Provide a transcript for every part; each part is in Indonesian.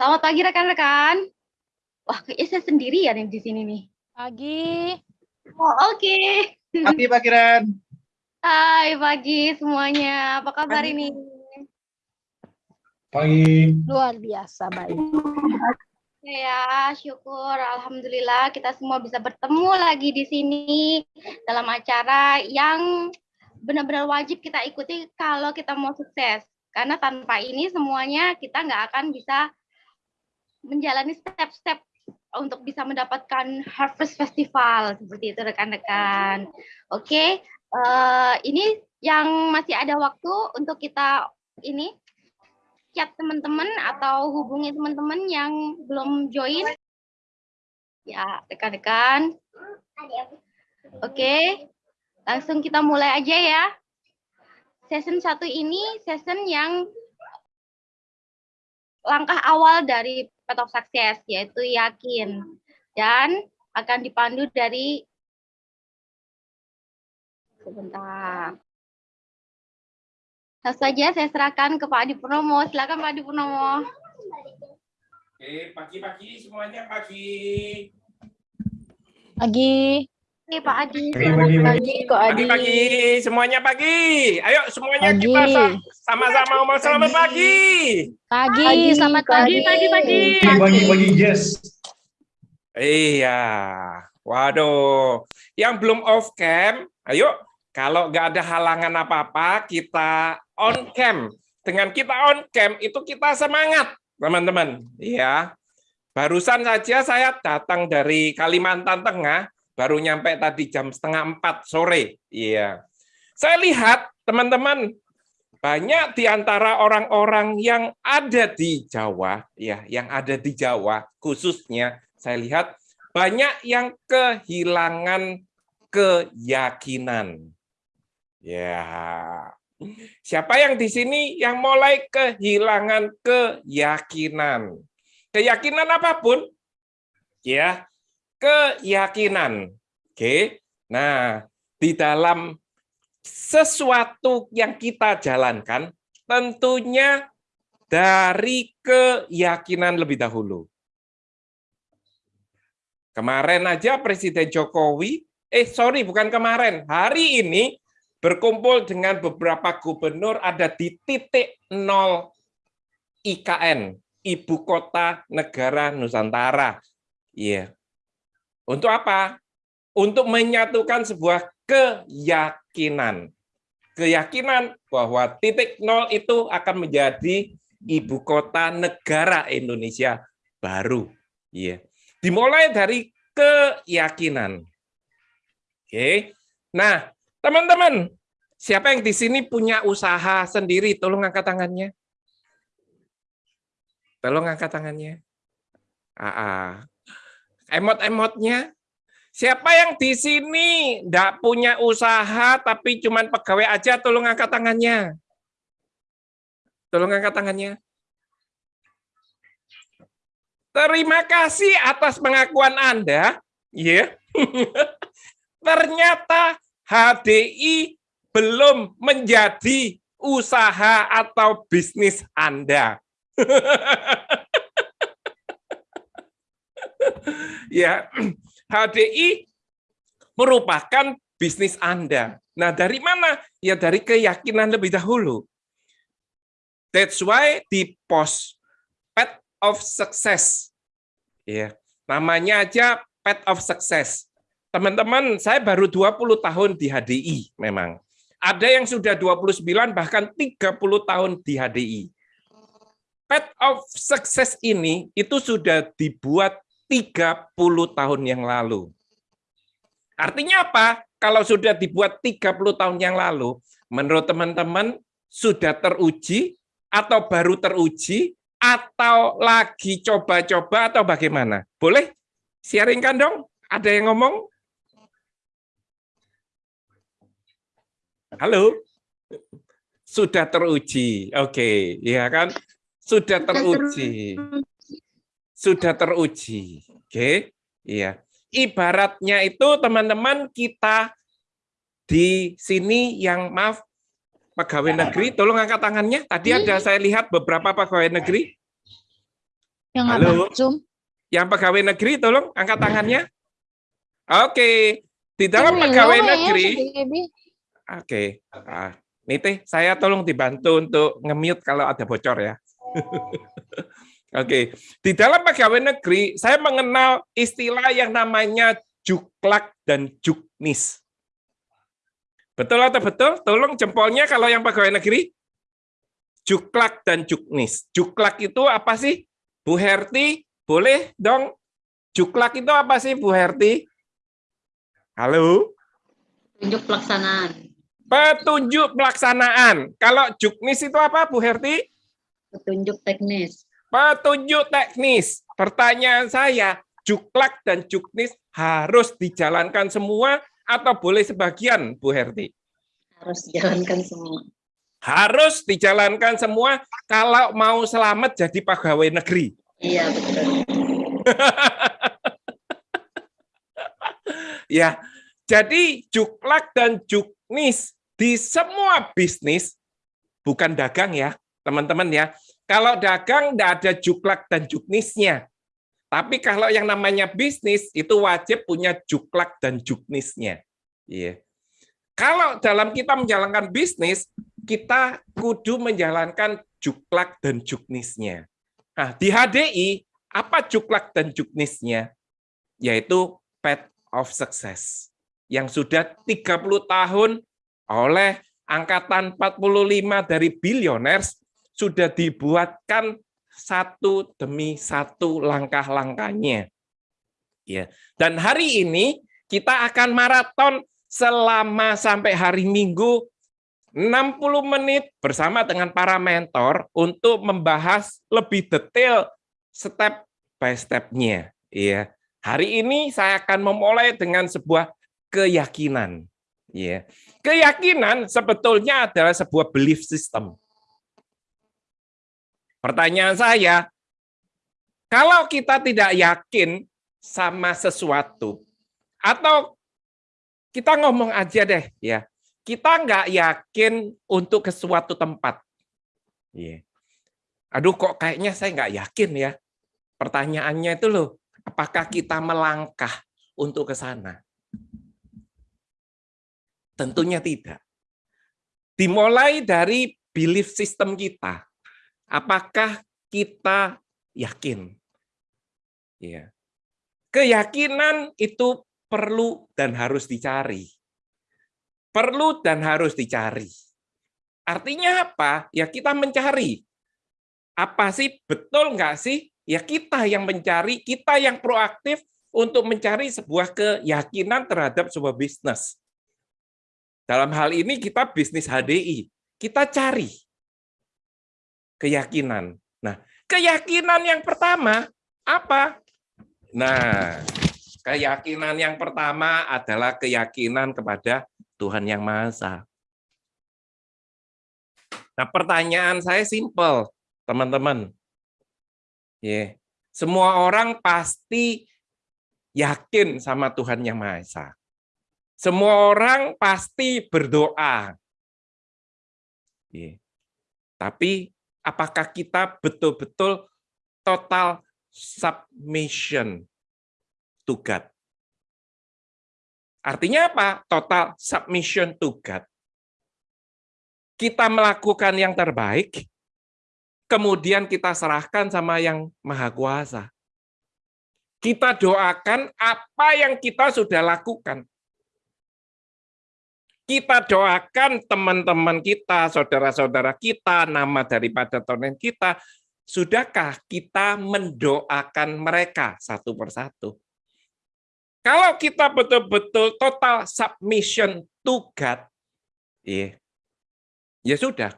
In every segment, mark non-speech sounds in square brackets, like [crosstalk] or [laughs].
Selamat pagi rekan-rekan. Wah, kayaknya saya sendirian yang di sini nih. Pagi. Oh, oke. Pagi Pak Kiran. Hai pagi semuanya. Apa kabar Pagi. ini? Pagi. Luar biasa baik. Ya, syukur. Alhamdulillah kita semua bisa bertemu lagi di sini dalam acara yang benar-benar wajib kita ikuti kalau kita mau sukses. Karena tanpa ini semuanya kita nggak akan bisa menjalani step-step untuk bisa mendapatkan Harvest Festival seperti itu rekan-rekan. Oke, eh, ini yang masih ada waktu untuk kita ini chat teman-teman atau hubungi teman-teman yang belum join. Ya, rekan-rekan. Oke, langsung kita mulai aja ya. Season satu ini season yang langkah awal dari Path of Success, yaitu yakin. Dan akan dipandu dari sebentar. Langsung saja saya serahkan ke Pak Adi Purnomo. Silakan Pak Adi Purnomo. Oke, pagi-pagi semuanya pagi. Pagi. Oke, Pak Adi. Pagi, pagi, pagi. Pagi kok Adi. Pagi-pagi semuanya pagi. Ayo semuanya Pagi. kita sa- sama-sama ngomong selamat pagi. Pagi. Pagi, Selamat pagi, pagi. pagi, pagi. Pagi, pagi, pagi, yes. Iya. Waduh. Yang belum off cam, ayo kalau nggak ada halangan apa-apa, kita on cam. Dengan kita on cam itu kita semangat, teman-teman. Iya. Barusan saja saya datang dari Kalimantan Tengah, baru nyampe tadi jam setengah empat sore. Iya. Saya lihat teman-teman banyak di antara orang-orang yang ada di Jawa, ya, yang ada di Jawa khususnya, saya lihat banyak yang kehilangan keyakinan. Ya, siapa yang di sini yang mulai kehilangan keyakinan? Keyakinan apa pun, ya, keyakinan. Oke, nah di dalam sesuatu yang kita jalankan, tentunya dari keyakinan lebih dahulu. Kemarin aja Presiden Jokowi, eh sorry bukan kemarin, hari ini berkumpul dengan beberapa gubernur ada di titik nol IKN, Ibu Kota Negara Nusantara. Iya. Untuk apa? Untuk menyatukan sebuah keyakinan. Keyakinan bahwa titik nol itu akan menjadi ibu kota negara Indonesia baru. Iya. Dimulai dari keyakinan. Oke. Nah, teman-teman, siapa yang di sini punya usaha sendiri? Tolong angkat tangannya. Tolong angkat tangannya. Ah, Emot-emotnya. Siapa yang di sini enggak punya usaha tapi cuman pegawai aja, tolong angkat tangannya. Tolong angkat tangannya. Terima kasih atas pengakuan Anda. Ya. [laughs] Ternyata HDI belum menjadi usaha atau bisnis Anda. [laughs] [laughs] ya, HDI merupakan bisnis Anda. Nah, dari mana? Ya dari keyakinan lebih dahulu. That's why di pos Path of Success. Ya, namanya aja Path of Success. Teman-teman, saya baru 20 tahun di HDI memang. Ada yang sudah 29 bahkan 30 tahun di HDI. Path of Success ini itu sudah dibuat 30 tahun yang lalu. Artinya apa? Kalau sudah dibuat 30 tahun yang lalu, menurut teman-teman sudah teruji atau baru teruji atau lagi coba-coba atau bagaimana? Boleh sharingkan dong? Ada yang ngomong? Halo? Sudah teruji. Oke, ya kan? Sudah teruji. Sudah teruji. Oke. Iya. Ibaratnya itu teman-teman kita di sini yang maaf pegawai negeri, tolong angkat tangannya. Tadi ada saya lihat beberapa pegawai negeri. Yang Halo? apa? Zoom? Yang pegawai negeri tolong angkat tangannya. Oke, di dalam Ini pegawai ya, negeri, oke. Ah, Nite, saya tolong dibantu untuk nge-mute kalau ada bocor ya. [laughs] Oke, di dalam pegawai negeri saya mengenal istilah yang namanya juklak dan juknis. Betul atau betul? Tolong jempolnya kalau yang pegawai negeri. Juklak dan juknis. Juklak itu apa sih? Bu Herti, boleh dong? Juklak itu apa sih Bu Herti? Halo? Tunjuk pelaksanaan. Petunjuk pelaksanaan. Kalau juknis itu apa Bu Herti? Petunjuk teknis. Petunjuk teknis. Pertanyaan saya, juklak dan juknis harus dijalankan semua atau boleh sebagian, Bu Herti? Harus dijalankan semua. Harus dijalankan semua kalau mau selamat jadi pegawai negeri. Iya, betul. [laughs] Ya, jadi juklak dan juknis di semua bisnis bukan dagang ya, teman-teman ya. Kalau dagang tidak ada juklak dan juknisnya. Tapi kalau yang namanya bisnis itu wajib punya juklak dan juknisnya. Iya. Kalau dalam kita menjalankan bisnis, kita kudu menjalankan juklak dan juknisnya. Nah, di HDI apa juklak dan juknisnya? Yaitu path of success yang sudah 30 tahun oleh angkatan 45 dari billionaires sudah dibuatkan satu demi satu langkah-langkahnya. Ya. Dan hari ini kita akan maraton selama sampai hari Minggu 60 menit bersama dengan para mentor untuk membahas lebih detail step by step-nya. Ya. Hari ini saya akan memulai dengan sebuah keyakinan. Ya. Keyakinan sebetulnya adalah sebuah belief system. Pertanyaan saya, kalau kita tidak yakin sama sesuatu, atau kita ngomong aja deh, ya, kita nggak yakin untuk ke suatu tempat. Ya. Aduh, kok kayaknya saya nggak yakin ya. Pertanyaannya itu loh, apakah kita melangkah untuk ke sana? Tentunya tidak. Dimulai dari belief system kita. Apakah kita yakin? Ya. Keyakinan itu perlu dan harus dicari. Perlu dan harus dicari. Artinya apa? Ya kita mencari. Apa sih betul nggak sih? Ya kita yang mencari, kita yang proaktif untuk mencari sebuah keyakinan terhadap sebuah bisnis. Dalam hal ini kita bisnis HDI, kita cari keyakinan. Nah, keyakinan yang pertama apa? Nah, keyakinan yang pertama adalah keyakinan kepada Tuhan Yang Maha Esa. Nah, pertanyaan saya simpel, teman-teman. Ya, semua orang pasti yakin sama Tuhan Yang Maha Esa. Semua orang pasti berdoa. Ya. Tapi apakah kita betul-betul total submission to God? Artinya apa? Total submission to God. Kita melakukan yang terbaik, kemudian kita serahkan sama yang Maha Kuasa. Kita doakan apa yang kita sudah lakukan kita doakan teman-teman kita, saudara-saudara kita, nama daripada tonen kita, sudahkah kita mendoakan mereka satu persatu? Kalau kita betul-betul total submission to God, ya, ya sudah.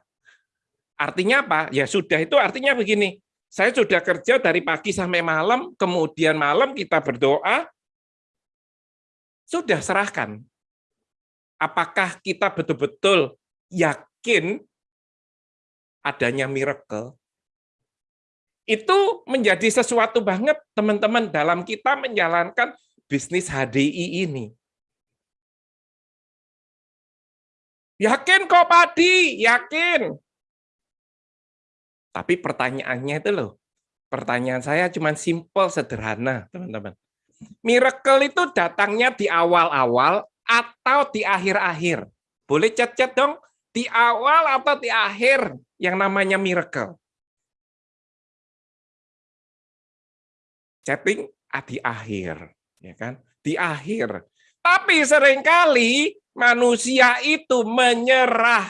Artinya apa? Ya sudah itu artinya begini, saya sudah kerja dari pagi sampai malam, kemudian malam kita berdoa, sudah serahkan apakah kita betul-betul yakin adanya miracle? Itu menjadi sesuatu banget teman-teman dalam kita menjalankan bisnis HDI ini. Yakin kok Padi, yakin. Tapi pertanyaannya itu loh, Pertanyaan saya cuma simple, sederhana, teman-teman. Miracle itu datangnya di awal-awal atau di akhir-akhir. Boleh chat-chat dong, di awal atau di akhir yang namanya miracle. Chatting ah, di akhir, ya kan? Di akhir. Tapi sering kali manusia itu menyerah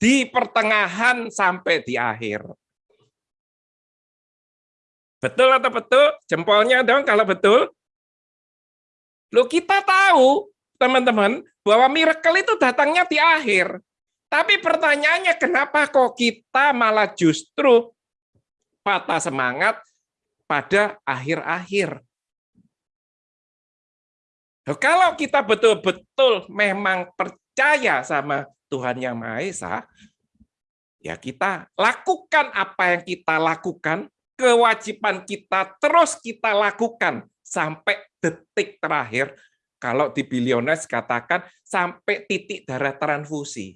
di pertengahan sampai di akhir. Betul atau betul? Jempolnya dong kalau betul. Lo kita tahu, teman-teman, bahwa miracle itu datangnya di akhir. Tapi pertanyaannya kenapa kok kita malah justru patah semangat pada akhir-akhir? Kalau kita betul-betul memang percaya sama Tuhan Yang Maha Esa, ya kita lakukan apa yang kita lakukan kewajiban kita terus kita lakukan sampai detik terakhir. Kalau di biliones katakan sampai titik darah transfusi.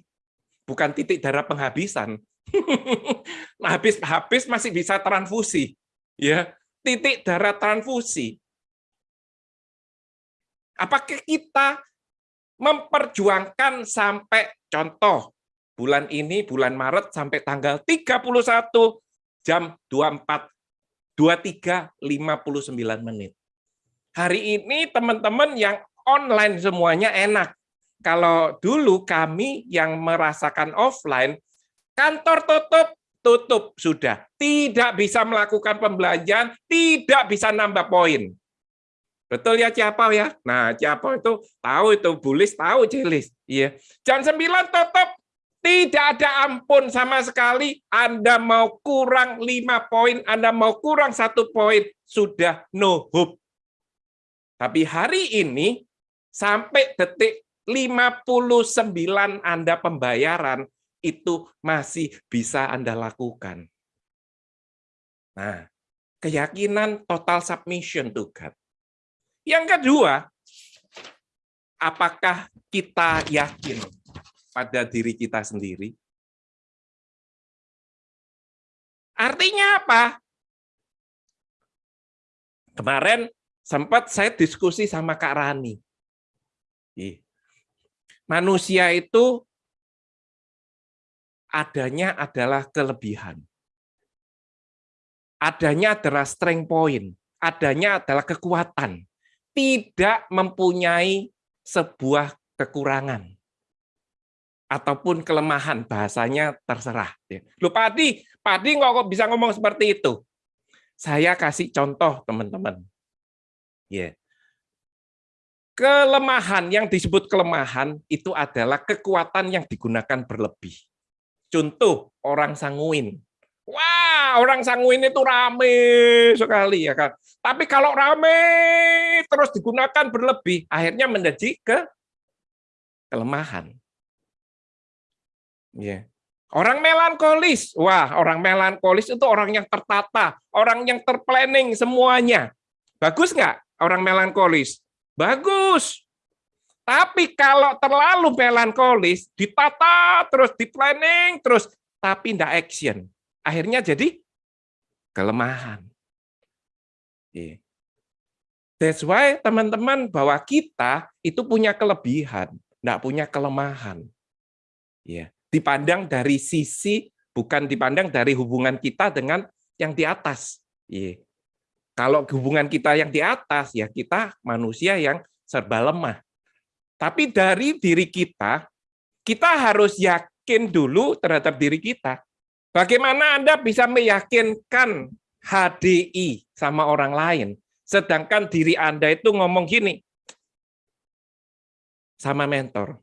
Bukan titik darah penghabisan. [laughs] habis habis masih bisa transfusi. Ya, titik darah transfusi. Apakah kita memperjuangkan sampai contoh bulan ini bulan Maret sampai tanggal 31 jam 24 23.59 menit. Hari ini teman-teman yang online semuanya enak. Kalau dulu kami yang merasakan offline, kantor tutup, tutup sudah. Tidak bisa melakukan pembelajaran, tidak bisa nambah poin. Betul ya Ciapau ya? Nah, Ciapau itu tahu itu, Bulis tahu Cilis. Iya. Jam 9 tutup, tidak ada ampun sama sekali. Anda mau kurang lima poin, Anda mau kurang satu poin, sudah no hope. Tapi hari ini, sampai detik 59 Anda pembayaran, itu masih bisa Anda lakukan. Nah, keyakinan total submission to God. Yang kedua, apakah kita yakin pada diri kita sendiri. Artinya apa? Kemarin sempat saya diskusi sama Kak Rani. Manusia itu adanya adalah kelebihan. Adanya adalah strength point. Adanya adalah kekuatan. Tidak mempunyai sebuah kekurangan ataupun kelemahan bahasanya terserah. Lu Padi, Padi kok bisa ngomong seperti itu? Saya kasih contoh teman-teman. Ya. Kelemahan yang disebut kelemahan itu adalah kekuatan yang digunakan berlebih. Contoh orang sanguin. Wah, orang sanguin itu rame sekali ya kan. Tapi kalau rame terus digunakan berlebih, akhirnya menjadi ke kelemahan. Ya. Orang melankolis, wah orang melankolis itu orang yang tertata, orang yang terplanning semuanya. Bagus nggak orang melankolis? Bagus. Tapi kalau terlalu melankolis, ditata terus, di planning terus, tapi tidak action, akhirnya jadi kelemahan. That's why teman-teman bahwa kita itu punya kelebihan, tidak punya kelemahan. Ya dipandang dari sisi bukan dipandang dari hubungan kita dengan yang di atas. Iya. Kalau hubungan kita yang di atas, ya kita manusia yang serba lemah. Tapi dari diri kita, kita harus yakin dulu terhadap diri kita. Bagaimana Anda bisa meyakinkan HDI sama orang lain, sedangkan diri Anda itu ngomong gini, sama mentor,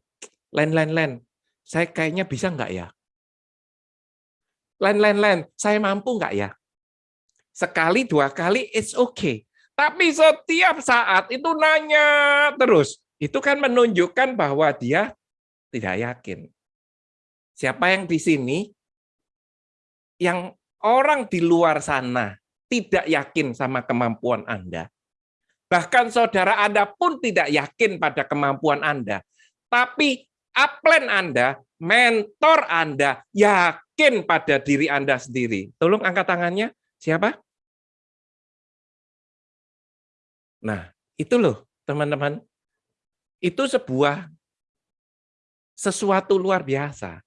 len, saya kayaknya bisa nggak ya? Lain, lain, lain, saya mampu nggak ya? Sekali, dua kali, it's okay. Tapi setiap saat itu nanya terus. Itu kan menunjukkan bahwa dia tidak yakin. Siapa yang di sini, yang orang di luar sana tidak yakin sama kemampuan Anda. Bahkan saudara Anda pun tidak yakin pada kemampuan Anda. Tapi upline Anda, mentor Anda, yakin pada diri Anda sendiri. Tolong angkat tangannya. Siapa? Nah, itu loh, teman-teman. Itu sebuah sesuatu luar biasa.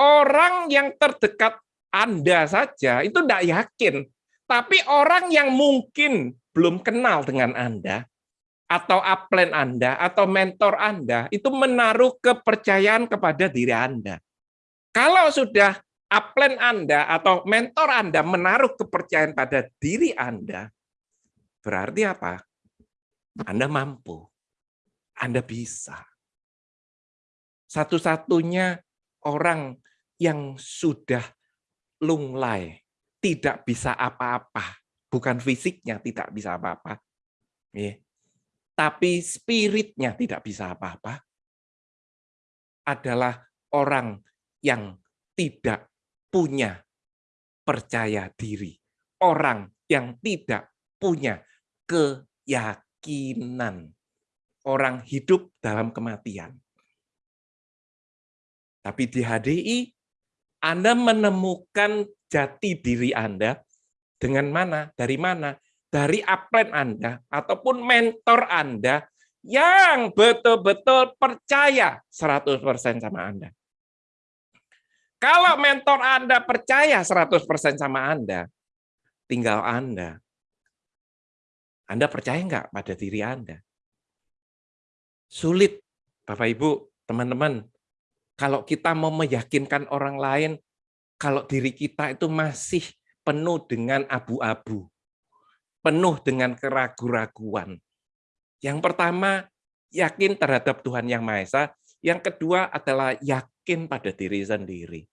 Orang yang terdekat Anda saja itu tidak yakin. Tapi orang yang mungkin belum kenal dengan Anda, atau upline Anda, atau mentor Anda, itu menaruh kepercayaan kepada diri Anda. Kalau sudah upline Anda atau mentor Anda menaruh kepercayaan pada diri Anda, berarti apa? Anda mampu. Anda bisa. Satu-satunya orang yang sudah lunglai, tidak bisa apa-apa, bukan fisiknya tidak bisa apa-apa, tapi spiritnya tidak bisa apa-apa, adalah orang yang tidak punya percaya diri, orang yang tidak punya keyakinan, orang hidup dalam kematian. Tapi di HDI, Anda menemukan jati diri Anda dengan mana? Dari mana? Dari upline Anda ataupun mentor Anda yang betul-betul percaya 100% sama Anda. Kalau mentor Anda percaya 100% sama Anda, tinggal Anda. Anda percaya nggak pada diri Anda? Sulit, Bapak Ibu, teman-teman, kalau kita mau meyakinkan orang lain, kalau diri kita itu masih penuh dengan abu-abu, penuh dengan keraguan-raguan. Yang pertama, yakin terhadap Tuhan Yang Maha Esa. Yang kedua adalah yakin pada diri sendiri.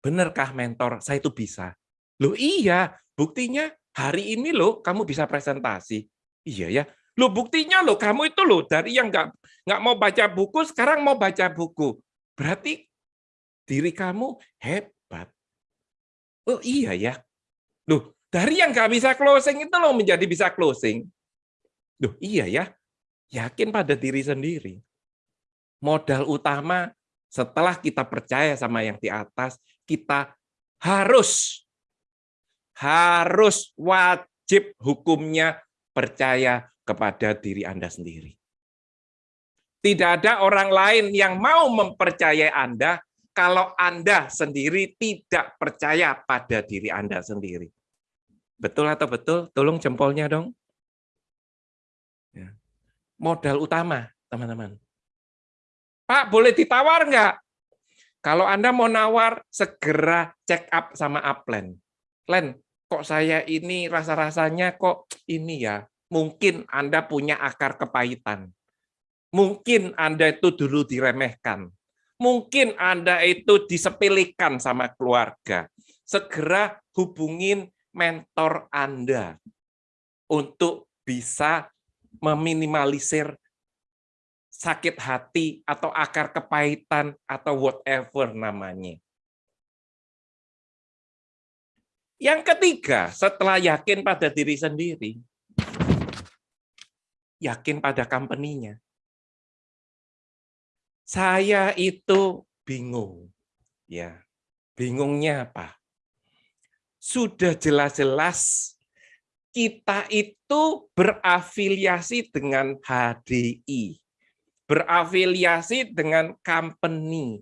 Benarkah mentor, saya itu bisa? Loh iya, buktinya hari ini loh kamu bisa presentasi. Iya ya, Loh buktinya loh kamu itu loh dari yang nggak nggak mau baca buku sekarang mau baca buku. Berarti diri kamu hebat. Oh iya ya. Loh dari yang nggak bisa closing itu loh menjadi bisa closing. Loh iya ya. Yakin pada diri sendiri. Modal utama setelah kita percaya sama yang di atas, kita harus harus wajib hukumnya percaya kepada diri Anda sendiri. Tidak ada orang lain yang mau mempercayai Anda kalau Anda sendiri tidak percaya pada diri Anda sendiri. Betul atau betul? Tolong jempolnya dong. Ya. Modal utama, teman-teman. Pak, boleh ditawar nggak? Kalau Anda mau nawar, segera check up sama upline. Len, kok saya ini rasa-rasanya kok ini ya, mungkin Anda punya akar kepahitan. Mungkin Anda itu dulu diremehkan. Mungkin Anda itu disepelekan sama keluarga. Segera hubungin mentor Anda untuk bisa meminimalisir sakit hati atau akar kepahitan atau whatever namanya. Yang ketiga, setelah yakin pada diri sendiri, yakin pada company-nya. Saya itu bingung. Ya. Bingungnya apa? Sudah jelas-jelas kita itu berafiliasi dengan HDI. Berafiliasi dengan company.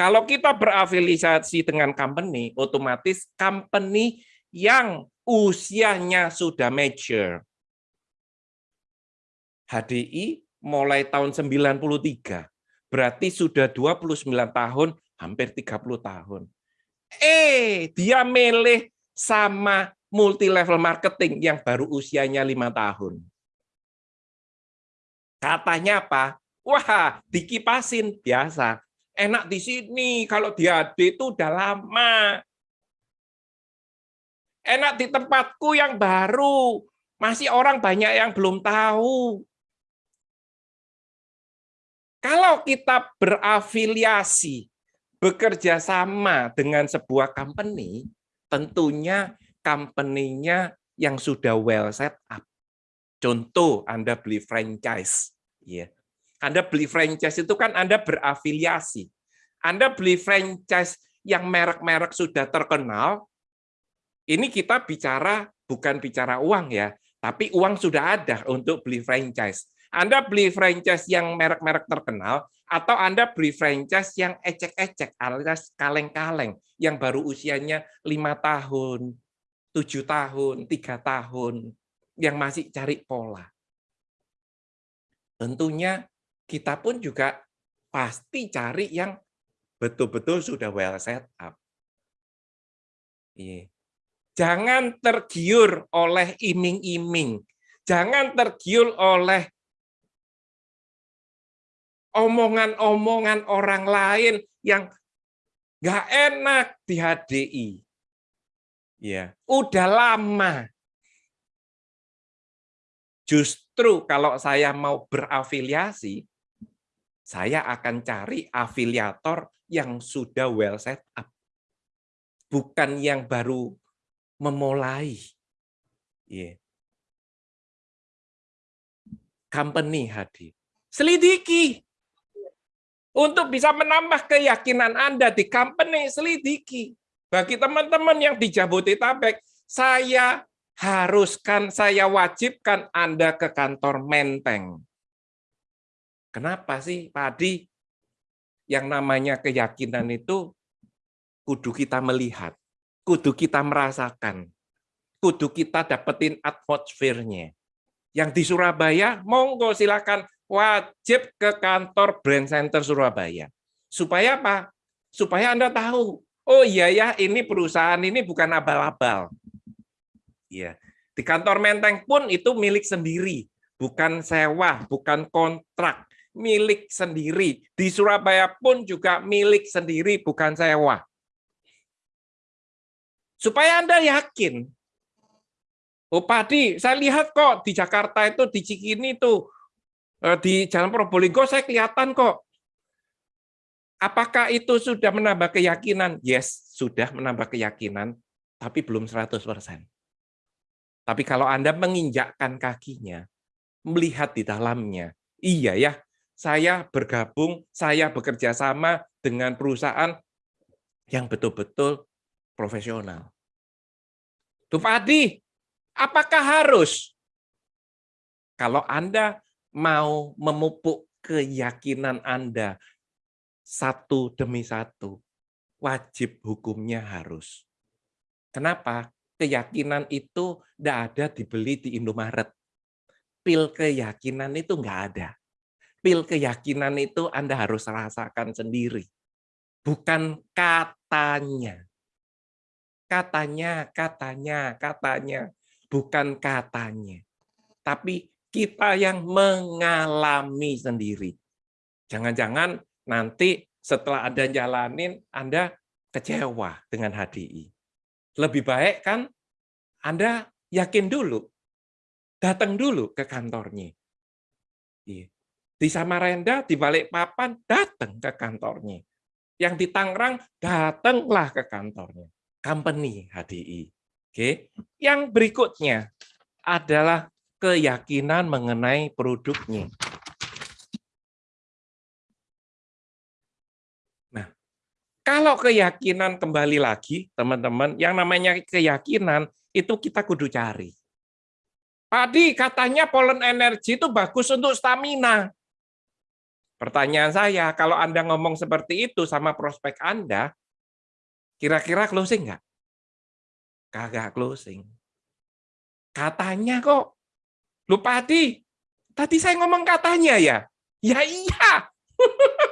Kalau kita berafiliasi dengan company, otomatis company yang usianya sudah mature. HDI mulai tahun 93. Berarti sudah 29 tahun, hampir 30 tahun. Eh, dia milih sama multi level marketing yang baru usianya lima tahun. Katanya apa? Wah, dikipasin biasa. Enak di sini, kalau di AD itu udah lama. Enak di tempatku yang baru, masih orang banyak yang belum tahu. Kalau kita berafiliasi, bekerja sama dengan sebuah company, tentunya company-nya yang sudah well set up. Contoh, Anda beli franchise. ya. Anda beli franchise itu kan Anda berafiliasi. Anda beli franchise yang merek-merek sudah terkenal, ini kita bicara bukan bicara uang ya, Tapi uang sudah ada untuk beli franchise. Anda beli franchise yang merek-merek terkenal, atau Anda beli franchise yang ecek-ecek, alias kaleng-kaleng, yang baru usianya lima tahun, tujuh tahun, tiga tahun, yang masih cari pola. Tentunya kita pun juga pasti cari yang betul-betul sudah well set up. Iya. Jangan tergiur oleh iming-iming. Jangan tergiur oleh omongan-omongan orang lain yang nggak enak di HDI. Ya, udah lama. Justru kalau saya mau berafiliasi, saya akan cari afiliator yang sudah well set up. Bukan yang baru memulai. Yeah. Company hadir. Selidiki. Untuk bisa menambah keyakinan Anda di company, selidiki. Bagi teman-teman yang di Jabodetabek, saya haruskan, saya wajibkan Anda ke kantor Menteng. Kenapa sih, Pak Adi? Yang namanya keyakinan itu kudu kita melihat, kudu kita merasakan, kudu kita dapetin atmosfernya. Yang di Surabaya, monggo silakan wajib ke kantor Brand Center Surabaya. Supaya apa? Supaya Anda tahu, oh iya ya, ini perusahaan ini bukan abal-abal. Ya, di kantor Menteng pun itu milik sendiri, bukan sewa, bukan kontrak, milik sendiri. Di Surabaya pun juga milik sendiri, bukan sewa. Supaya Anda yakin, oh Padi, saya lihat kok di Jakarta itu, di Cikini itu, eh, di Jalan Probolinggo saya kelihatan kok. Apakah itu sudah menambah keyakinan? Yes, sudah menambah keyakinan, tapi belum 100%. Tapi kalau Anda menginjakkan kakinya, melihat di dalamnya, iya ya, saya bergabung, saya bekerja sama dengan perusahaan yang betul-betul profesional. Tuh Pak Adi, apakah harus? Kalau Anda mau memupuk keyakinan Anda satu demi satu, wajib hukumnya harus. Kenapa? Keyakinan itu tidak ada dibeli di Indomaret. Pil keyakinan itu nggak ada. Pil keyakinan itu Anda harus rasakan sendiri. Bukan katanya. Katanya, katanya, katanya. Bukan katanya. Tapi kita yang mengalami sendiri. Jangan-jangan nanti setelah Anda jalanin, Anda kecewa dengan HDI. Lebih baik kan Anda yakin dulu, datang dulu ke kantornya. Iya. Di Samarinda, di Balikpapan, datang ke kantornya. Yang di Tangerang, datanglah ke kantornya. Company HDI. Oke. Yang berikutnya adalah keyakinan mengenai produknya. Kalau keyakinan kembali lagi, teman-teman, yang namanya keyakinan itu kita kudu cari. Padi katanya polen energi itu bagus untuk stamina. Pertanyaan saya, kalau Anda ngomong seperti itu sama prospek Anda, kira-kira closing nggak? Kagak closing. Katanya kok. Lupa Padi, tadi saya ngomong katanya ya? Ya iya. [laughs]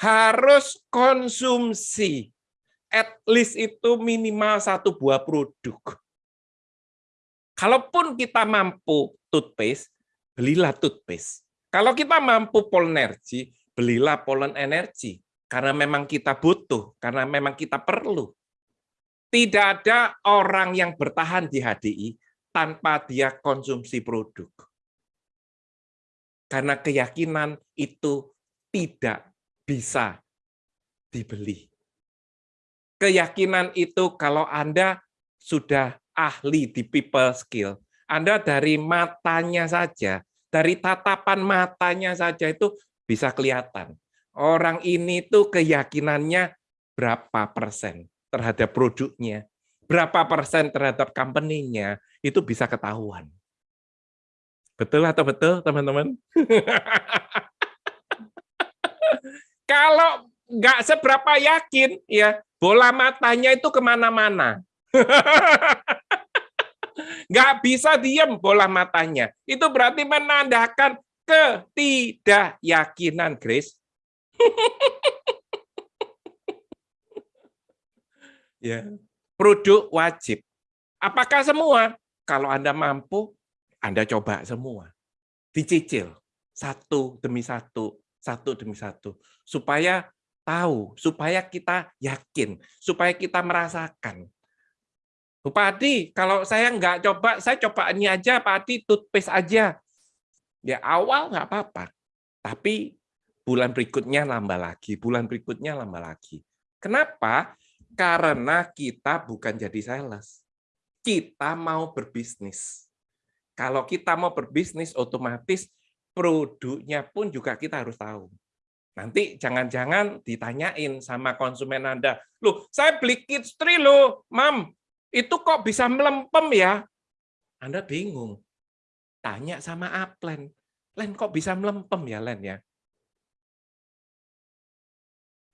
harus konsumsi at least itu minimal satu buah produk. Kalaupun kita mampu toothpaste, belilah toothpaste. Kalau kita mampu energy, belilah pollen energy. Karena memang kita butuh, karena memang kita perlu. Tidak ada orang yang bertahan di HDI tanpa dia konsumsi produk. Karena keyakinan itu tidak bisa dibeli. Keyakinan itu kalau Anda sudah ahli di people skill, Anda dari matanya saja, dari tatapan matanya saja itu bisa kelihatan. Orang ini tuh keyakinannya berapa persen terhadap produknya. berapa persen terhadap company-nya, itu bisa ketahuan. Betul atau betul, teman-teman? [laughs] Kalau nggak seberapa yakin, ya bola matanya itu ke mana-mana. [laughs] Nggak bisa diem bola matanya. Itu berarti menandakan ketidakyakinan, Grace. [laughs] ya, produk wajib. Apakah semua? Kalau Anda mampu, Anda coba semua. Dicicil satu demi satu, satu demi satu, supaya tahu, supaya kita yakin, supaya kita merasakan. Bupati, kalau saya nggak coba, saya coba ini aja, Pak Adi, toothpaste aja. Ya awal nggak apa-apa, tapi bulan berikutnya nambah lagi, bulan berikutnya nambah lagi. Kenapa? Karena kita bukan jadi sales. Kita mau berbisnis. Kalau kita mau berbisnis, otomatis produknya pun juga kita harus tahu. Nanti jangan-jangan ditanyain sama konsumen Anda, loh saya beli kids tree loh, mam, itu kok bisa melempem ya? Anda bingung. Tanya sama Aplen, Len kok bisa melempem ya Len ya?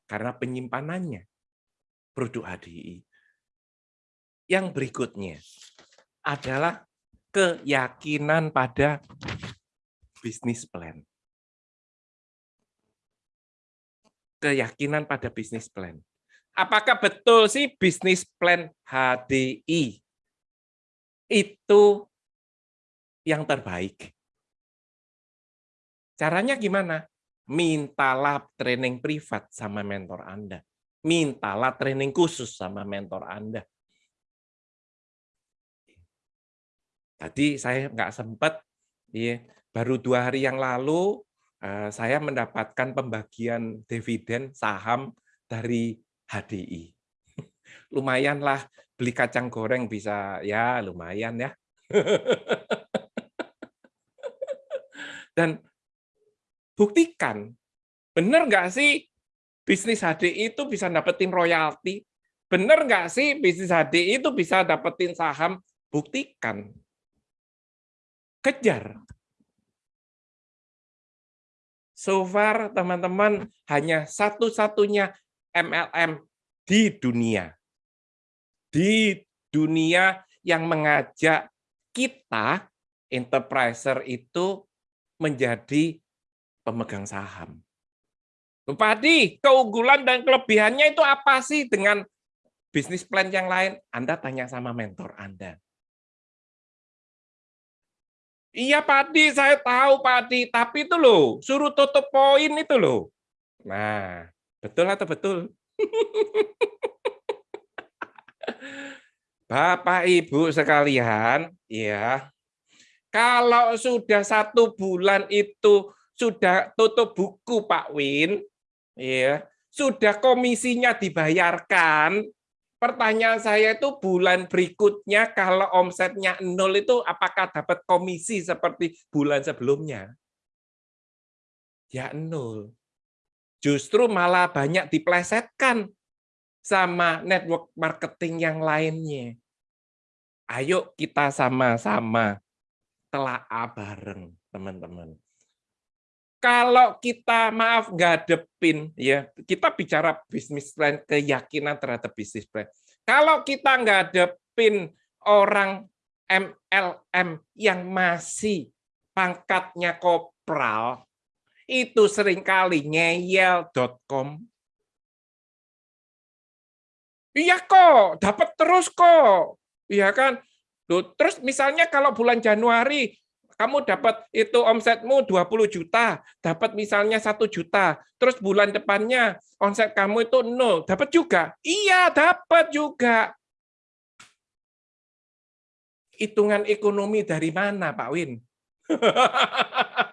Karena penyimpanannya produk HDI. Yang berikutnya adalah keyakinan pada bisnis plan. Keyakinan pada bisnis plan. Apakah betul sih bisnis plan HDI itu yang terbaik? Caranya gimana? Mintalah training privat sama mentor Anda mintalah training khusus sama mentor Anda. Tadi saya nggak sempat, ya, baru dua hari yang lalu eh, saya mendapatkan pembagian dividen saham dari HDI. [laughs] Lumayanlah beli kacang goreng bisa ya lumayan ya. [laughs] Dan buktikan, benar nggak sih bisnis HDI itu bisa dapetin royalti. Bener nggak sih bisnis HDI itu bisa dapetin saham? Buktikan. Kejar. So far, teman-teman, hanya satu-satunya MLM di dunia. Di dunia yang mengajak kita, enterpriser itu menjadi pemegang saham. Bupati, keunggulan dan kelebihannya itu apa sih dengan bisnis plan yang lain? Anda tanya sama mentor Anda. Iya Pak Adi, saya tahu Pak Adi, tapi itu loh, suruh tutup poin itu loh. Nah, betul atau betul? Bapak Ibu sekalian, ya, kalau sudah satu bulan itu sudah tutup buku Pak Win, ya sudah komisinya dibayarkan. Pertanyaan saya itu bulan berikutnya kalau omsetnya nol itu apakah dapat komisi seperti bulan sebelumnya? Ya nol justru malah banyak diplesetkan sama network marketing yang lainnya. Ayo kita sama-sama telaah bareng teman-teman. Kalau kita maaf ngadepin ya kita bicara bisnis plan keyakinan terhadap bisnis plan. Kalau kita ngadepin orang MLM yang masih pangkatnya kopral itu sering kali ngeyel.com iya kok dapat terus kok iya kan terus misalnya kalau bulan Januari kamu dapat itu omsetmu 20 juta, dapat misalnya satu juta, terus bulan depannya omset kamu itu nol, dapat juga? Iya, dapat juga. Hitungan ekonomi dari mana, Pak Win? [laughs]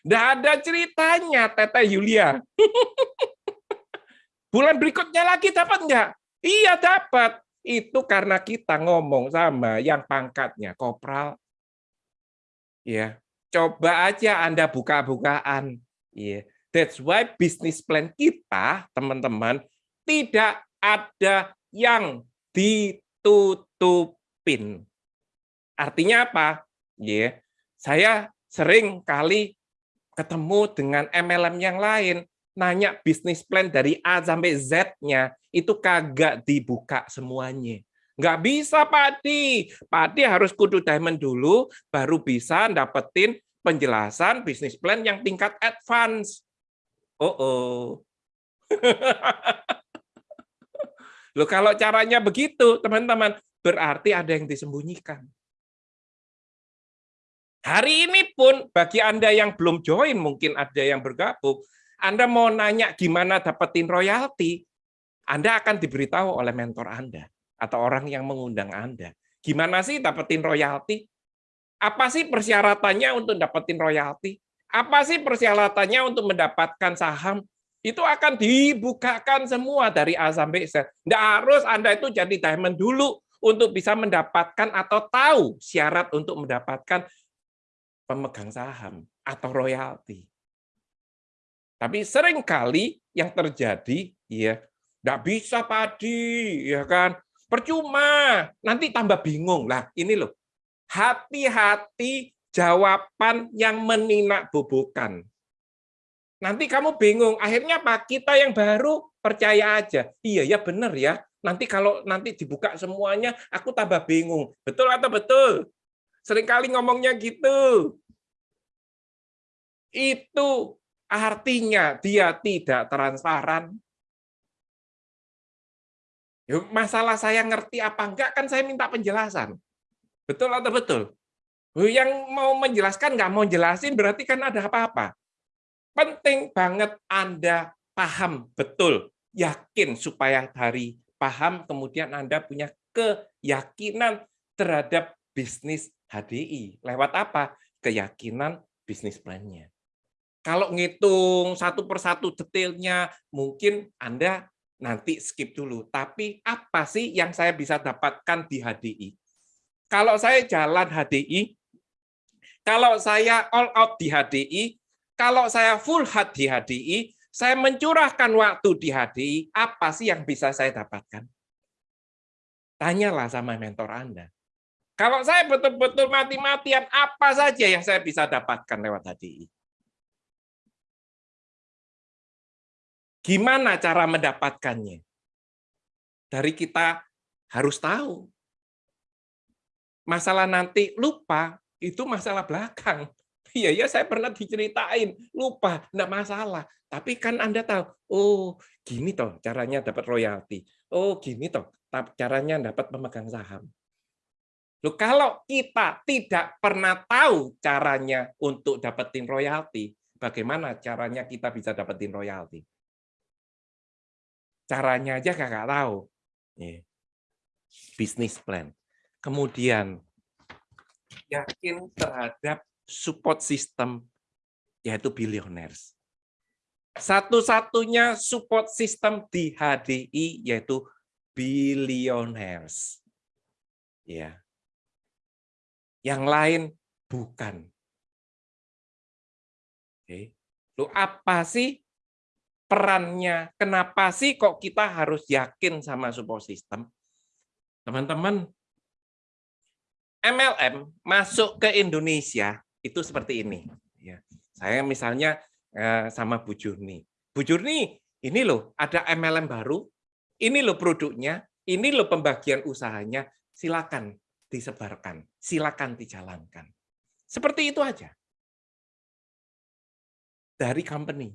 Tidak ada ceritanya, Tete Yulia. [laughs] bulan berikutnya lagi dapat nggak? Iya, dapat itu karena kita ngomong sama yang pangkatnya kopral ya coba aja anda buka-bukaan ya that's why business plan kita teman-teman tidak ada yang ditutupin. Artinya apa? Ya, saya sering kali ketemu dengan MLM yang lain, nanya bisnis plan dari A sampai Z-nya, itu kagak dibuka semuanya. Nggak bisa, Pak Di. Pak Di harus kudu diamond dulu, baru bisa dapetin penjelasan bisnis plan yang tingkat advance. Oh, oh. [laughs] Loh, kalau caranya begitu, teman-teman, berarti ada yang disembunyikan. Hari ini pun, bagi Anda yang belum join, mungkin ada yang bergabung, Anda mau nanya gimana dapetin royalti, Anda akan diberitahu oleh mentor Anda atau orang yang mengundang Anda. Gimana sih dapetin royalti? Apa sih persyaratannya untuk dapetin royalti? Apa sih persyaratannya untuk mendapatkan saham? Itu akan dibukakan semua dari A sampai Z. Tidak harus Anda itu jadi diamond dulu untuk bisa mendapatkan atau tahu syarat untuk mendapatkan pemegang saham atau royalti. Tapi sering kali yang terjadi ya tidak bisa padi ya kan? Percuma nanti tambah bingung. Lah ini loh hati-hati jawaban yang meninak bobokan. Nanti kamu bingung akhirnya apa? Kita yang baru percaya aja. Iya ya benar ya. Nanti kalau nanti dibuka semuanya aku tambah bingung. Betul atau betul sering kali ngomongnya gitu itu artinya dia tidak transparan. Masalah saya ngerti apa enggak kan saya minta penjelasan. Betul atau betul? Yang mau menjelaskan nggak mau jelasin berarti kan ada apa-apa. Penting banget Anda paham betul, yakin supaya dari paham kemudian Anda punya keyakinan terhadap bisnis HDI. Lewat apa? Keyakinan bisnis plan-nya. Kalau ngitung satu persatu detailnya, mungkin Anda nanti skip dulu. Tapi apa sih yang saya bisa dapatkan di HDI? Kalau saya jalan HDI, kalau saya all out di HDI, kalau saya full hard di HDI, saya mencurahkan waktu di HDI, apa sih yang bisa saya dapatkan? Tanyalah sama mentor Anda. Kalau saya betul-betul mati-matian, apa saja yang saya bisa dapatkan lewat HDI? Gimana cara mendapatkannya? Dari kita harus tahu. Masalah nanti lupa, itu masalah belakang. [laughs] Iya, ya saya pernah diceritain, lupa, enggak masalah. Tapi kan Anda tahu, oh gini toh caranya dapat royalti. Oh gini toh caranya dapat pemegang saham. Loh, kalau kita tidak pernah tahu caranya untuk dapetin royalti, bagaimana caranya kita bisa dapetin royalti? Caranya aja kakak tahu. Bisnis plan. Kemudian yakin terhadap support system yaitu billionaires. Satu-satunya support system di HDI yaitu billionaires. Ya. Yang lain bukan. Oke. Lu apa sih perannya, kenapa sih kok kita harus yakin sama support system? Teman-teman, MLM masuk ke Indonesia itu seperti ini. Ya, saya misalnya eh, sama Bu Jurni. Bu Jurni, ini loh ada MLM baru, ini loh produknya, ini loh pembagian usahanya, silakan disebarkan, silakan dijalankan. Seperti itu aja. Dari company.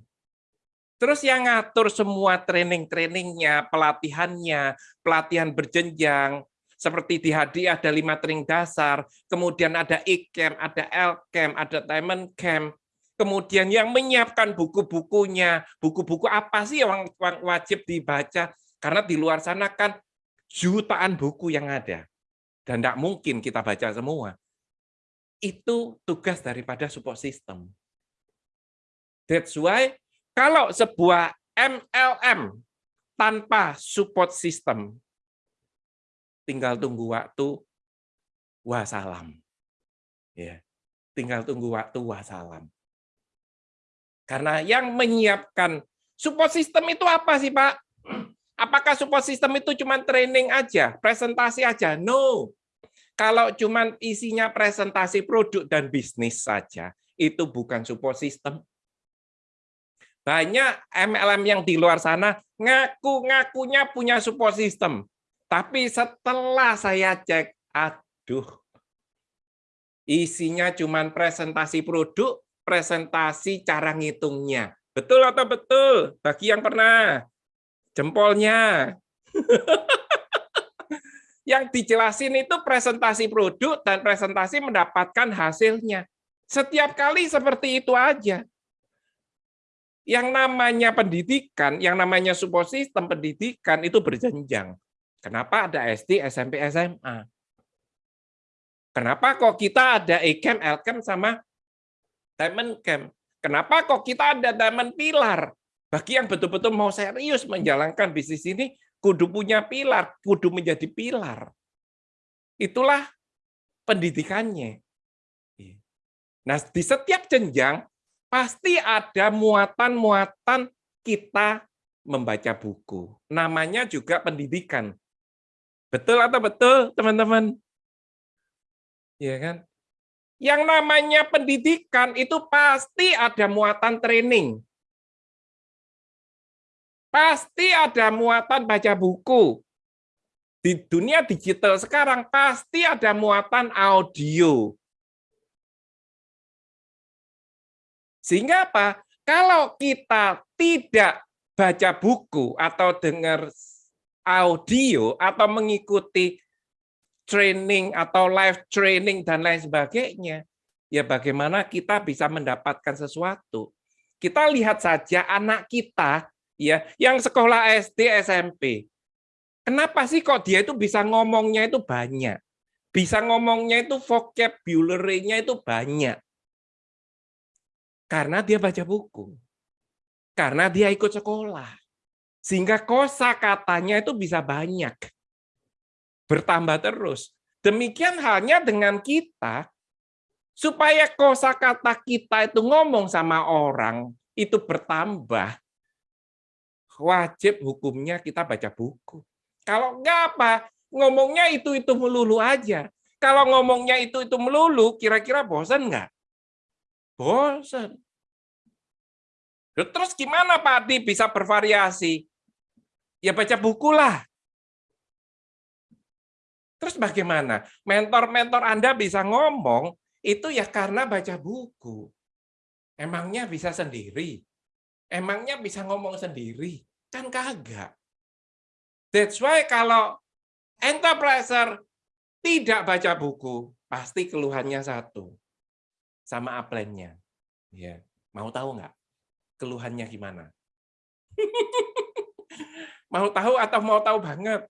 Terus yang ngatur semua training-trainingnya, pelatihannya, pelatihan berjenjang, seperti di HD ada lima training dasar, kemudian ada e-camp, ada L-camp, ada diamond camp, kemudian yang menyiapkan buku-bukunya, buku-buku apa sih yang wajib dibaca, karena di luar sana kan jutaan buku yang ada, dan tidak mungkin kita baca semua. Itu tugas daripada support system. That's why kalau sebuah MLM tanpa support system, tinggal tunggu waktu, wassalam. Ya, tinggal tunggu waktu, wassalam. Karena yang menyiapkan support system itu apa sih Pak? Apakah support system itu cuma training aja, presentasi aja? No. Kalau cuma isinya presentasi produk dan bisnis saja, itu bukan support system. Banyak MLM yang di luar sana ngaku-ngakunya punya support system. Tapi setelah saya cek, aduh, isinya cuma presentasi produk, presentasi cara ngitungnya. Betul atau betul? Bagi yang pernah jempolnya. [laughs] yang dijelasin itu presentasi produk dan presentasi mendapatkan hasilnya. Setiap kali seperti itu aja. Yang namanya pendidikan, yang namanya support system pendidikan itu berjenjang. Kenapa ada SD, SMP, SMA? Kenapa kok kita ada E-Camp, L-Camp, sama Diamond Camp? Kenapa kok kita ada Diamond Pilar? Bagi yang betul-betul mau serius menjalankan bisnis ini, kudu punya pilar, kudu menjadi pilar. Itulah pendidikannya. Nah, di setiap jenjang pasti ada muatan-muatan kita membaca buku. Namanya juga pendidikan. Betul atau betul, teman-teman? Ya kan? Yang namanya pendidikan itu pasti ada muatan training. Pasti ada muatan baca buku. Di dunia digital sekarang pasti ada muatan audio. Sehingga apa? Kalau kita tidak baca buku atau dengar audio atau mengikuti training atau live training dan lain sebagainya, ya bagaimana kita bisa mendapatkan sesuatu? Kita lihat saja anak kita ya yang sekolah SD SMP kenapa sih kok dia itu bisa ngomongnya itu banyak? Bisa ngomongnya itu vocabulary-nya itu banyak? Karena dia baca buku. Karena dia ikut sekolah. Sehingga kosa katanya itu bisa banyak. Bertambah terus. Demikian halnya dengan kita. Supaya kosa kata kita itu ngomong sama orang itu bertambah wajib hukumnya kita baca buku. Kalau enggak apa, ngomongnya itu-itu melulu aja. Kalau ngomongnya itu-itu melulu, kira-kira bosan enggak? Bosan. Terus gimana Pak Adi bisa bervariasi? Ya baca buku lah. Terus bagaimana? Mentor-mentor Anda bisa ngomong, itu ya karena baca buku. Emangnya bisa sendiri? Emangnya bisa ngomong sendiri? Kan kagak. That's why kalau enterpriser tidak baca buku, pasti keluhannya satu. Sama upline-nya. Ya, mau tahu nggak? Keluhannya gimana? [laughs] mau tahu atau mau tahu banget?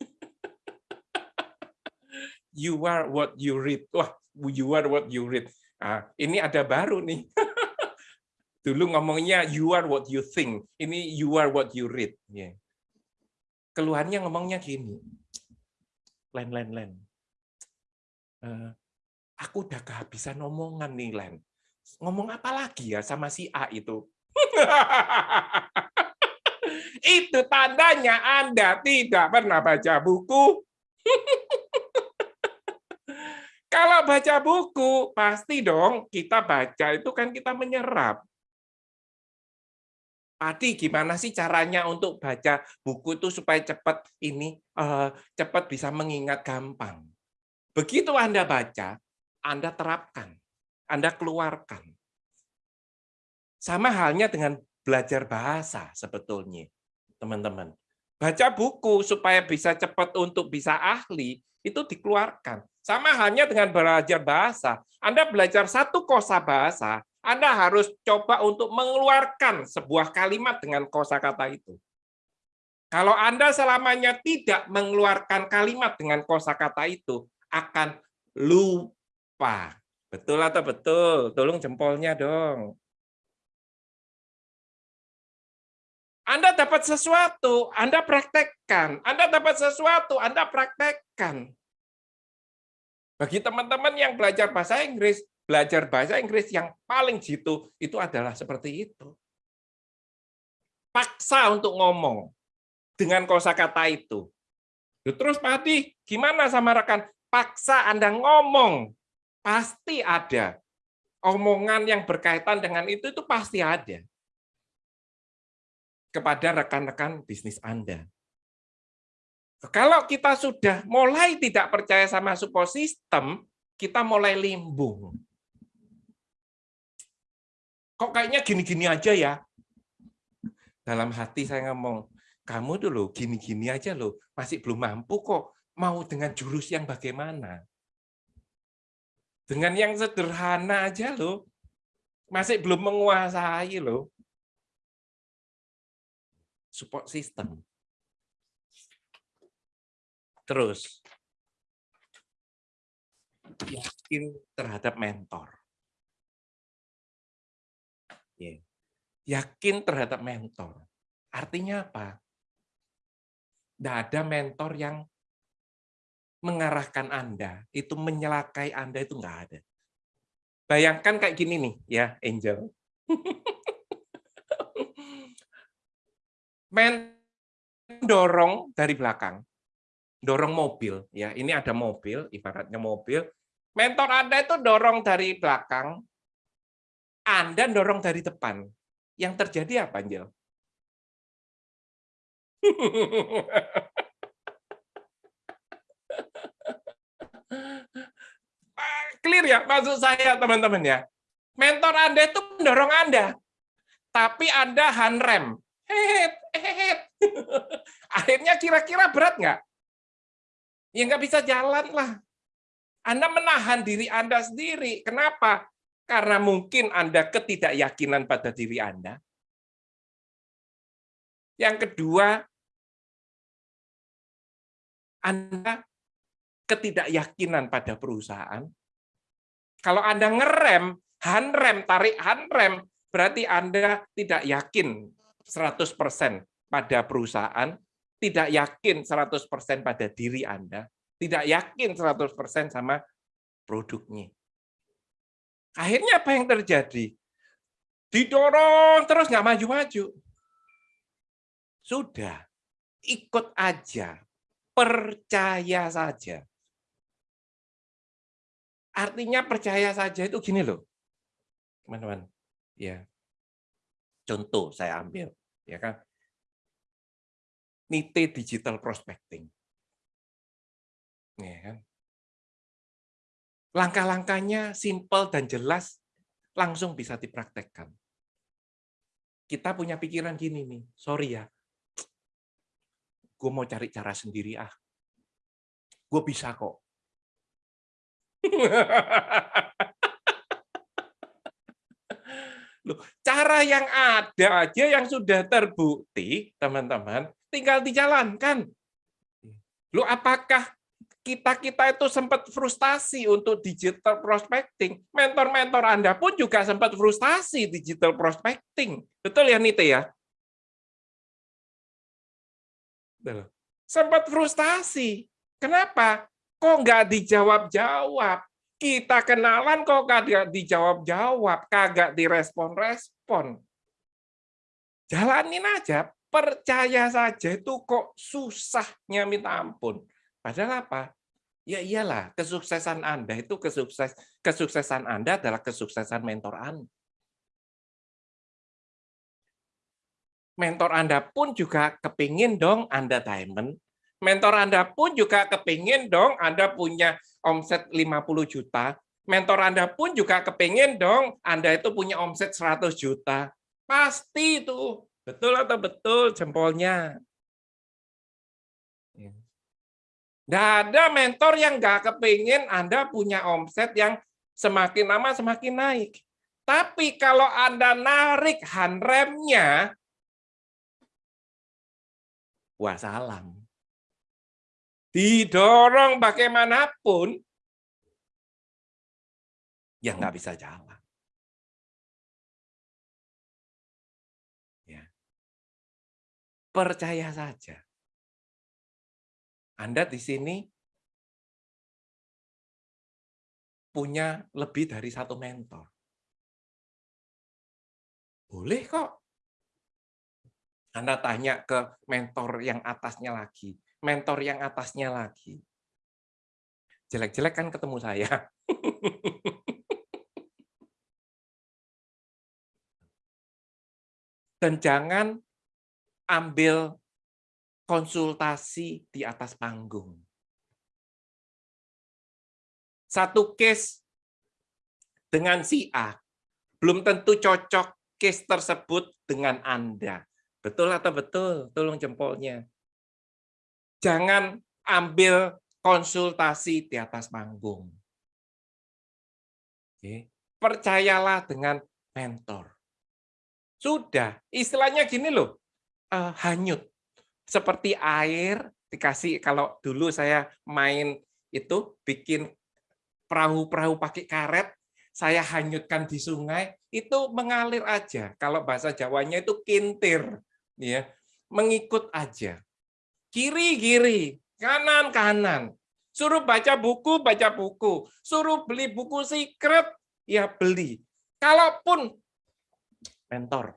[laughs] you are what you read. Wah, you are what you read. Ah, ini ada baru nih. [laughs] Dulu ngomongnya you are what you think. Ini you are what you read. Yeah. Keluhannya ngomongnya gini. Len, len, len. Uh, aku udah kehabisan omongan nih, Len. Ngomong apa lagi ya sama si A itu? [laughs] itu tandanya Anda tidak pernah baca buku. [laughs] Kalau baca buku, pasti dong kita baca itu kan kita menyerap. Adi, gimana sih caranya untuk baca buku itu supaya cepat ini uh, cepat bisa mengingat gampang? Begitu Anda baca, Anda terapkan, Anda keluarkan. Sama halnya dengan belajar bahasa sebetulnya, teman-teman. Baca buku supaya bisa cepat untuk bisa ahli, itu dikeluarkan. Sama halnya dengan belajar bahasa. Anda belajar satu kosa bahasa, anda harus coba untuk mengeluarkan sebuah kalimat dengan kosakata itu. Kalau Anda selamanya tidak mengeluarkan kalimat dengan kosakata itu, akan lupa. Betul atau betul? Tolong jempolnya dong. Anda dapat sesuatu, Anda praktekkan. Anda dapat sesuatu, Anda praktekkan. Bagi teman-teman yang belajar bahasa Inggris, belajar bahasa Inggris yang paling jitu itu adalah seperti itu. Paksa untuk ngomong. dengan kosakata itu. Terus Pak Hadi, gimana sama rekan? Paksa Anda ngomong. Pasti ada. Omongan yang berkaitan dengan itu, itu pasti ada. Kepada rekan-rekan bisnis Anda. Kalau kita sudah mulai tidak percaya sama support system, kita mulai limbung. Kok kayaknya gini-gini aja ya? Dalam hati saya ngomong, kamu dulu gini-gini aja loh, masih belum mampu kok mau dengan jurus yang bagaimana? Dengan yang sederhana aja loh, masih belum menguasai loh. Support system. Terus, yakin terhadap mentor. Yakin terhadap mentor. Artinya apa? Tidak ada mentor yang mengarahkan Anda, itu menyelakai Anda itu nggak ada. Bayangkan kayak gini nih, ya Angel. [laughs] Mendorong dari belakang, dorong mobil, ya ini ada mobil, ibaratnya mobil. Mentor Anda itu dorong dari belakang, Anda dorong dari depan. Yang terjadi apa, Angel? [laughs] Clear ya maksud saya teman-teman ya. Mentor Anda itu mendorong Anda. Tapi Anda hehet. [laughs] Akhirnya kira-kira berat nggak? Ya nggak bisa jalan lah. Anda menahan diri Anda sendiri. Kenapa? Karena mungkin Anda ketidakyakinan pada diri Anda. Yang kedua, Anda ketidakyakinan pada perusahaan. Kalau Anda ngerem, handrem, tarik handrem, berarti Anda tidak yakin 100% pada perusahaan, tidak yakin 100% pada diri Anda, tidak yakin 100% sama produknya. Akhirnya apa yang terjadi? Didorong terus nggak maju-maju. Sudah, ikut aja, percaya saja. Artinya percaya saja itu gini loh, teman-teman. Ya, contoh saya ambil, ya kan? Nite digital prospecting. Ya kan? Langkah-langkahnya simple dan jelas, langsung bisa dipraktekkan. Kita punya pikiran gini nih, sorry ya, gue mau cari cara sendiri ah. Gue bisa kok. Loh, cara yang ada aja yang sudah terbukti, teman-teman, tinggal dijalankan. Lu apakah kita-kita itu sempat frustasi untuk digital prospecting? Mentor-mentor Anda pun juga sempat frustasi digital prospecting. Betul ya Nite ya? Sempat frustasi. Kenapa? Kok nggak dijawab-jawab? Kita kenalan kok kagak dijawab-jawab, kagak direspon-respon. Jalanin aja, percaya saja itu kok susahnya minta ampun. Padahal apa? Ya iyalah, kesuksesan Anda itu kesukses kesuksesan Anda adalah kesuksesan mentor Anda. Mentor Anda pun juga kepingin dong Anda diamond. Mentor Anda pun juga kepingin dong Anda punya omset 50 juta, mentor Anda pun juga kepingin dong Anda itu punya omset 100 juta. Pasti itu. Betul atau betul jempolnya? Tidak ada mentor yang nggak kepingin Anda punya omset yang semakin lama semakin naik. Tapi kalau Anda narik handremnya, wah salam didorong bagaimanapun, ya nggak bisa jalan. Ya. Percaya saja. Anda di sini punya lebih dari satu mentor. Boleh kok. Anda tanya ke mentor yang atasnya lagi, mentor yang atasnya lagi. Jelek-jelek kan ketemu saya. [laughs] Dan jangan ambil konsultasi di atas panggung. Satu case dengan si A, belum tentu cocok case tersebut dengan Anda. Betul atau betul? Tolong jempolnya. Jangan ambil konsultasi di atas panggung. Oke. Percayalah dengan mentor. Sudah, istilahnya gini loh, uh, hanyut. Seperti air dikasih, kalau dulu saya main itu, bikin perahu-perahu pakai karet, saya hanyutkan di sungai, itu mengalir aja. Kalau bahasa Jawanya itu kintir, ya mengikut aja. Kiri-kiri, kanan-kanan. Suruh baca buku, baca buku. Suruh beli buku secret, ya beli. Kalaupun mentor,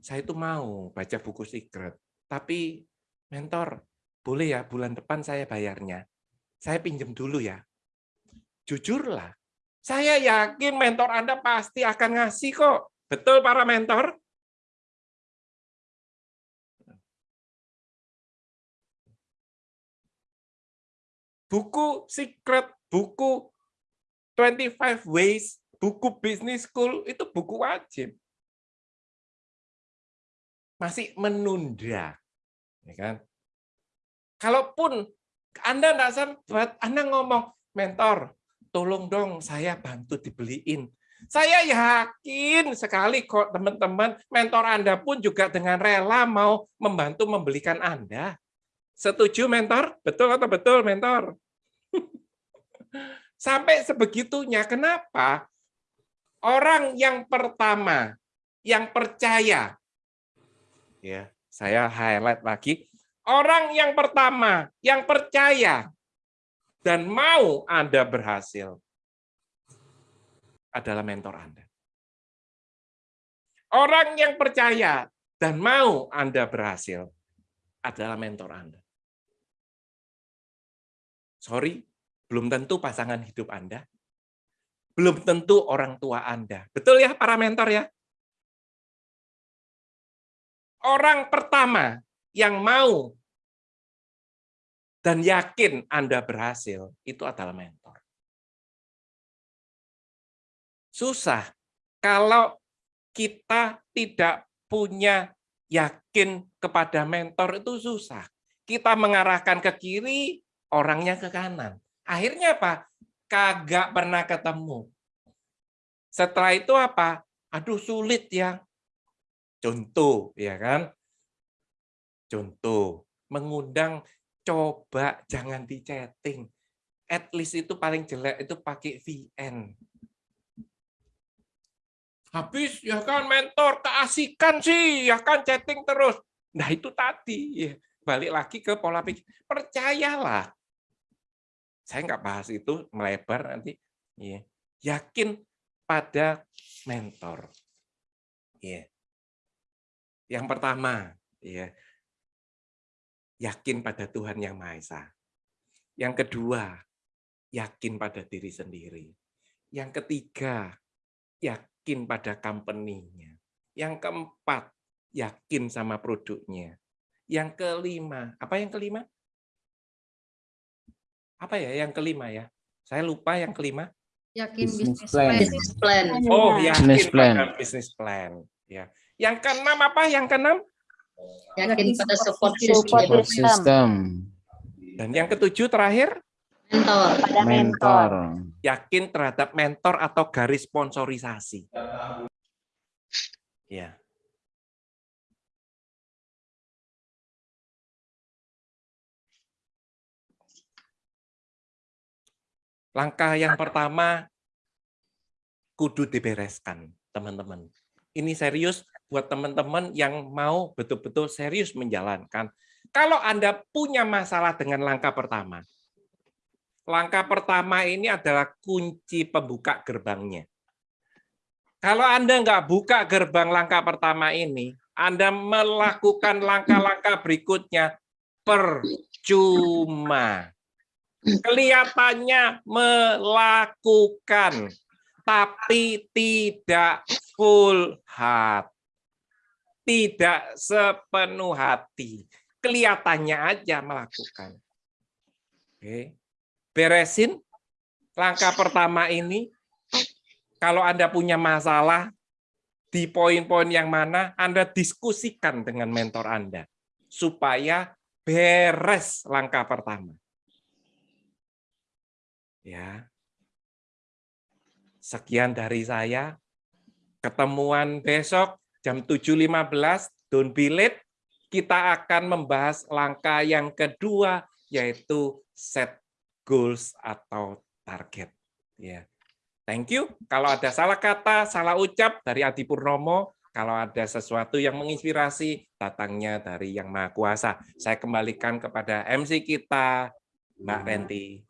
saya itu mau baca buku secret, tapi mentor, boleh ya bulan depan saya bayarnya. Saya pinjam dulu ya. Jujurlah, saya yakin mentor Anda pasti akan ngasih kok. Betul para mentor? Buku secret, buku 25 ways, buku business school, itu buku wajib masih menunda. Ya kan? Kalaupun Anda tidak sempat, Anda ngomong, mentor, tolong dong saya bantu dibeliin. Saya yakin sekali kok teman-teman, mentor Anda pun juga dengan rela mau membantu membelikan Anda. Setuju mentor? Betul atau betul mentor? [laughs] Sampai sebegitunya, kenapa? Orang yang pertama, yang percaya ya saya highlight lagi orang yang pertama yang percaya dan mau Anda berhasil adalah mentor Anda. Orang yang percaya dan mau Anda berhasil adalah mentor Anda. Sorry, belum tentu pasangan hidup Anda. Belum tentu orang tua Anda. Betul ya para mentor ya? Orang pertama yang mau dan yakin Anda berhasil, itu adalah mentor. Susah kalau kita tidak punya yakin kepada mentor itu susah. Kita mengarahkan ke kiri, orangnya ke kanan. Akhirnya apa? Kagak pernah ketemu. Setelah itu apa? Aduh sulit ya. Contoh, ya kan? Contoh, mengundang coba jangan di chatting. At least itu paling jelek itu pakai VN. Habis ya kan mentor keasikan sih, ya kan chatting terus. Nah itu tadi, ya. balik lagi ke pola pikir. Percayalah. Saya nggak bahas itu melebar nanti. Ya. Yakin pada mentor. Ya. Yang pertama, ya, yakin pada Tuhan Yang Maha Esa. Yang kedua, yakin pada diri sendiri. Yang ketiga, yakin pada company-nya. Yang keempat, yakin sama produknya. Yang kelima, apa yang kelima? Apa ya yang kelima ya? Saya lupa yang kelima. Yakin Business bisnis plan. plan. Business plan. Oh, yakin Business plan. pada business plan. Ya. Yang keenam apa? Yang keenam? Yakin pada support Support system. system. Sistem Dan yang ketujuh terakhir, Mentor. Pada mentor. mentor. yakin terhadap mentor atau garis sponsorisasi. Ya. Langkah yang pertama kudu dibereskan, teman-teman. Ini serius buat teman-teman yang mau betul-betul serius menjalankan. Kalau Anda punya masalah dengan langkah pertama, langkah pertama ini adalah kunci pembuka gerbangnya. Kalau Anda nggak buka gerbang langkah pertama ini, Anda melakukan langkah-langkah berikutnya percuma. Kelihatannya melakukan, tapi tidak full heart. Tidak sepenuh hati. Kelihatannya aja melakukan. Oke. Beresin langkah pertama ini. Kalau Anda punya masalah, di poin-poin yang mana Anda diskusikan dengan mentor Anda. Supaya beres langkah pertama. Ya. Sekian dari saya. Ketemuan besok jam 7.15, don't be late. Kita akan membahas langkah yang kedua, yaitu set goals atau target. Ya. Thank you. Kalau ada salah kata, salah ucap dari Adi Purnomo, kalau ada sesuatu yang menginspirasi, datangnya dari Yang Maha Kuasa. Saya kembalikan kepada MC kita, Mbak Renti.